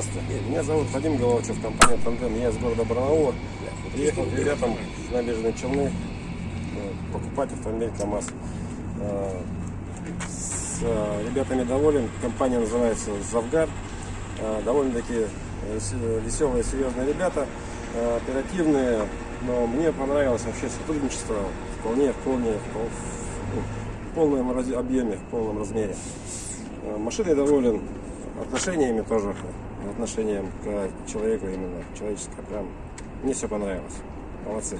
Здравствуйте. Меня зовут Вадим Головачев, компания Тандем. Я из города Барнаула. Приехал к ребятам с набережной Челны э, покупать автомобиль КАМАЗ. Э, С э, ребятами доволен. Компания называется Завгар. Довольно-таки веселые, серьезные ребята, оперативные. Но мне понравилось вообще сотрудничество вполне, вполне, впол- ну, в полном объеме, в полном размере. Машиной доволен, отношениями тоже, отношением к человеку именно, человеческое, прям, мне все понравилось, молодцы.